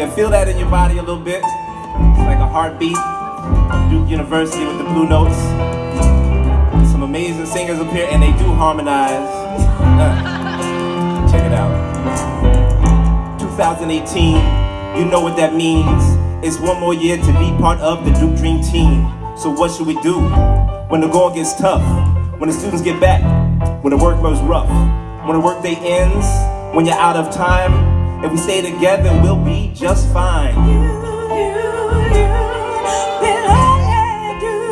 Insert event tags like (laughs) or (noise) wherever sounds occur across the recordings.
yeah, feel that in your body a little bit. It's like a heartbeat. Duke University with the Blue Notes. Some amazing singers up here, and they do harmonize. (laughs) Check it out. 2018, you know what that means. It's one more year to be part of the Duke Dream Team. So what should we do when the going gets tough? When the students get back? When the work goes rough? When the workday ends? When you're out of time? If we stay together, we'll be just fine. You you, you,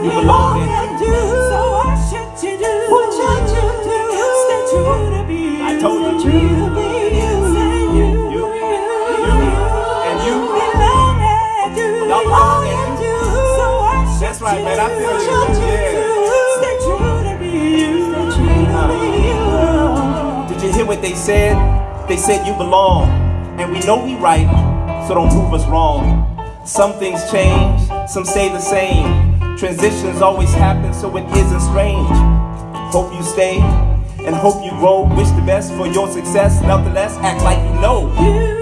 you belong in I told you. You, Y'all belong in That's right, man. I feel you. Yeah. Did you hear what they said? They said you belong. And we know we right, so don't prove us wrong. Some things change, some stay the same. Transitions always happen, so it isn't strange. Hope you stay and hope you grow. Wish the best for your success. Nonetheless, act like you know. You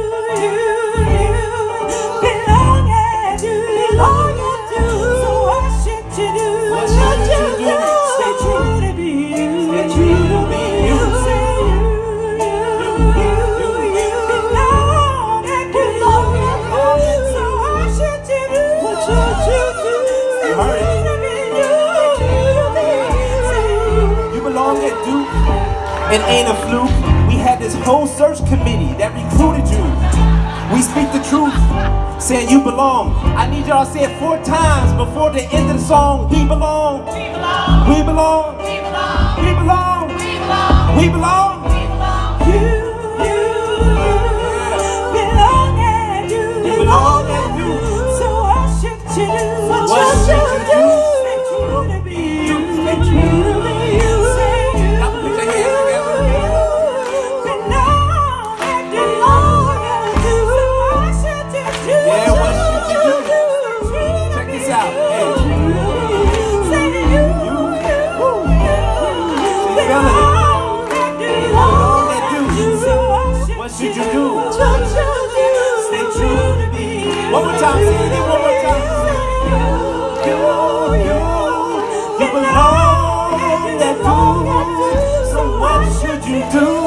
belong at Duke. It ain't a fluke. We had this whole search committee that recruited you. We speak the truth, saying you belong. I need y'all to say it four times before the end of the song. We belong. We belong. We belong. We belong. We belong. We belong. You you do? Stay true. One more time, sing it one more time. You, you, you belong at Duke. So what should you do?